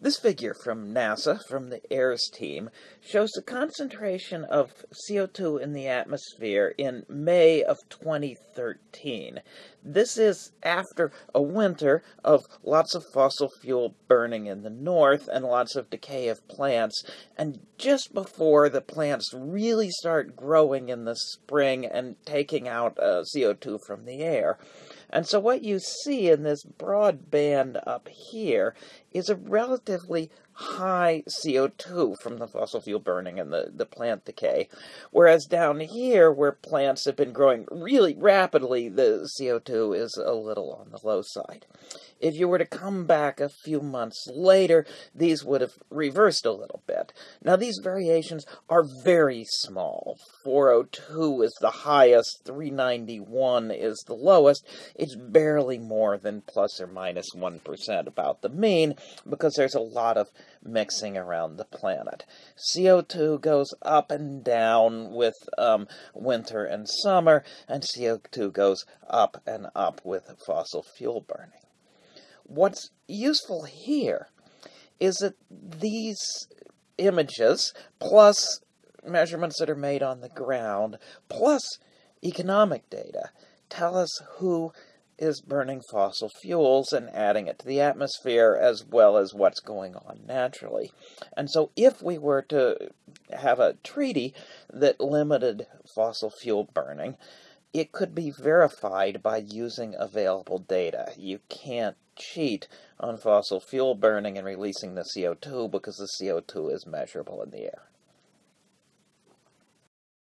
This figure from NASA, from the AIRS team, shows the concentration of CO2 in the atmosphere in May of 2013. This is after a winter of lots of fossil fuel burning in the north and lots of decay of plants, and just before the plants really start growing in the spring and taking out uh, CO2 from the air. And so what you see in this broad band up here is a relatively high CO2 from the fossil fuel burning and the, the plant decay. Whereas down here, where plants have been growing really rapidly, the CO2 is a little on the low side. If you were to come back a few months later, these would have reversed a little bit. Now, these variations are very small. 402 is the highest, 391 is the lowest. It's barely more than plus or minus 1 about the mean because there's a lot of mixing around the planet. CO2 goes up and down with um, winter and summer, and CO2 goes up and up with fossil fuel burning. What's useful here is that these images, plus measurements that are made on the ground, plus economic data, tell us who is burning fossil fuels and adding it to the atmosphere as well as what's going on naturally. And so if we were to have a treaty that limited fossil fuel burning, it could be verified by using available data. You can't cheat on fossil fuel burning and releasing the CO2 because the CO2 is measurable in the air.